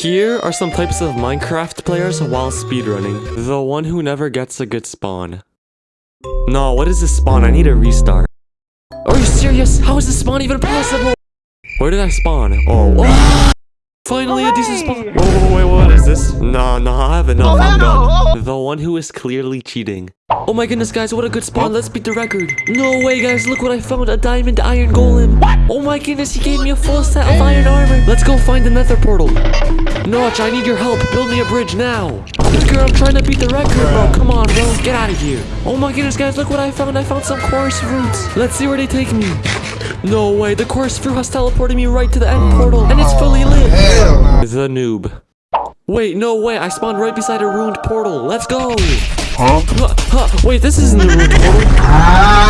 Here are some types of Minecraft players while speedrunning. The one who never gets a good spawn. No, what is this spawn? I need a restart. Are you serious? How is this spawn even possible? Where did I spawn? Oh, oh. Finally a decent spawn. Whoa, whoa, wait, what is this? No, no, I have enough. I'm done. The one who is clearly cheating. Oh my goodness, guys, what a good spawn. Let's beat the record. No way, guys. Look what I found. A diamond iron golem. Oh my goodness, he gave me a full set of iron armor. Let's go find the nether portal. Notch, I need your help. Build me a bridge now. Girl, I'm trying to beat the record, bro. Come on, bro. Get out of here. Oh my goodness, guys. Look what I found. I found some chorus fruits. Let's see where they take me. No way. The chorus fruit has teleported me right to the end oh, portal. And it's fully lit. The noob. Wait, no way. I spawned right beside a ruined portal. Let's go. Huh? Huh, huh, Wait, this isn't the ruined portal.